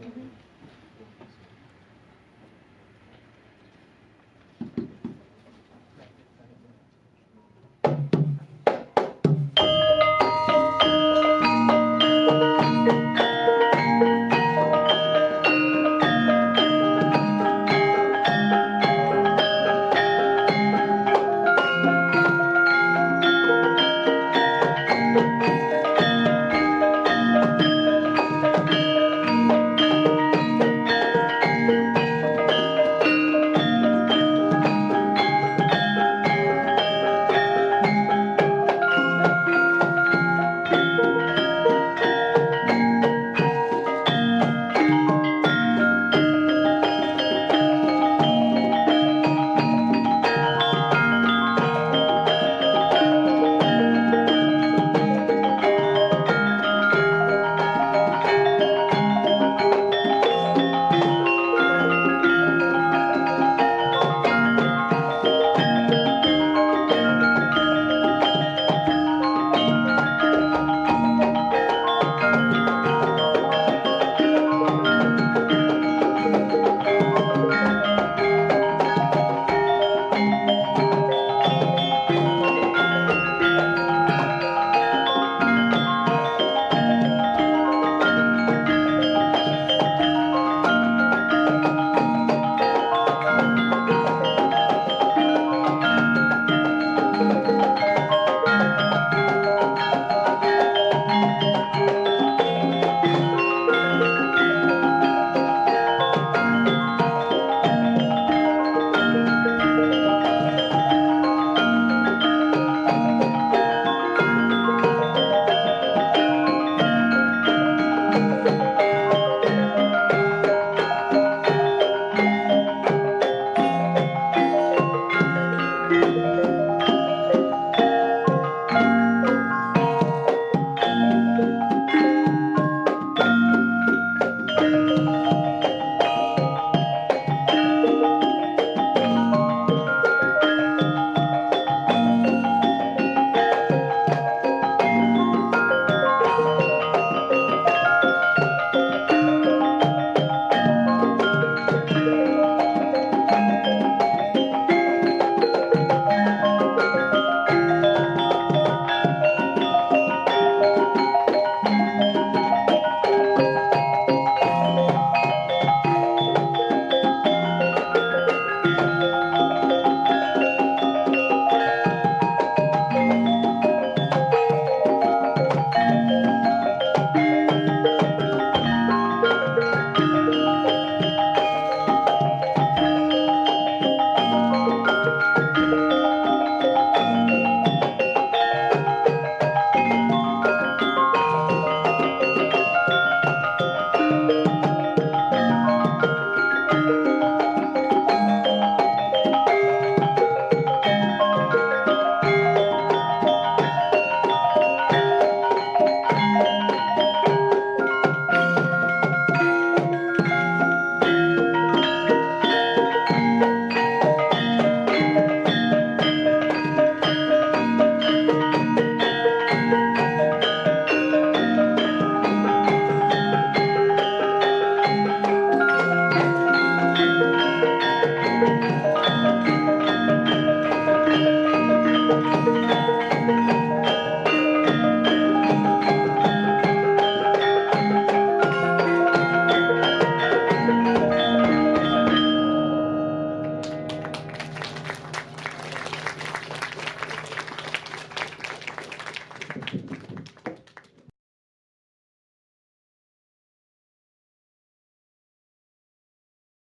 Mhm.